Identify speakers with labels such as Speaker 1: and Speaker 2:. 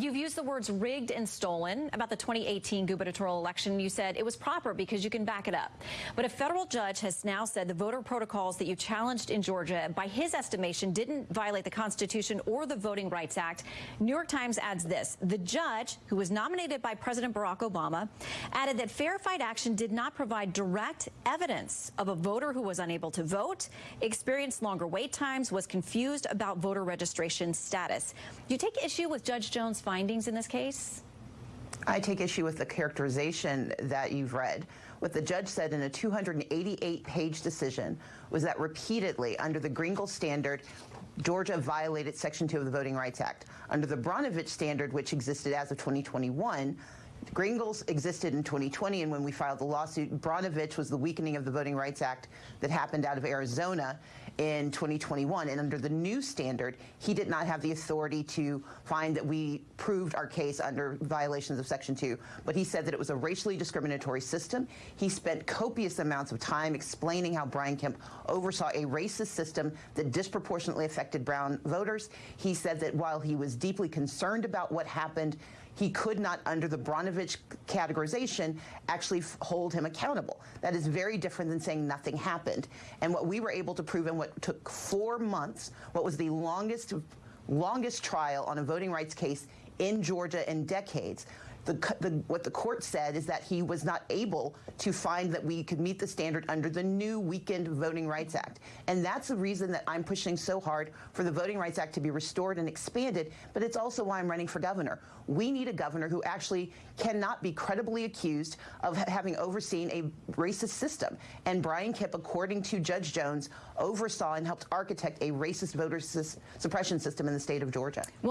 Speaker 1: You've used the words rigged and stolen about the 2018 gubernatorial election. You said it was proper because you can back it up. But a federal judge has now said the voter protocols that you challenged in Georgia, by his estimation, didn't violate the Constitution or the Voting Rights Act. New York Times adds this. The judge, who was nominated by President Barack Obama, added that Fair Fight Action did not provide direct evidence of a voter who was unable to vote, experienced longer wait times, was confused about voter registration status. You take issue with Judge Jones' findings in this case?
Speaker 2: I take issue with the characterization that you've read. What the judge said in a 288-page decision was that repeatedly, under the Gingles standard, Georgia violated Section 2 of the Voting Rights Act. Under the Brnovich standard, which existed as of 2021, Gingles existed in 2020, and when we filed the lawsuit, Brnovich was the weakening of the Voting Rights Act that happened out of Arizona in 2021. And under the new standard, he did not have the authority to find that we proved our case under violations of Section 2. But he said that it was a racially discriminatory system. He spent copious amounts of time explaining how Brian Kemp oversaw a racist system that disproportionately affected brown voters. He said that while he was deeply concerned about what happened, he could not, under the Brnovich categorization, actually hold him accountable. That is very different than saying nothing happened. And what we were able to prove in what took four months, what was the longest, longest trial on a voting rights case in Georgia in decades, the, the, what the court said is that he was not able to find that we could meet the standard under the new Weakened Voting Rights Act. And that's the reason that I'm pushing so hard for the Voting Rights Act to be restored and expanded, but it's also why I'm running for governor. We need a governor who actually cannot be credibly accused of having overseen a racist system. And Brian Kemp, according to Judge Jones, oversaw and helped architect a racist voter suppression system in the state of Georgia. Well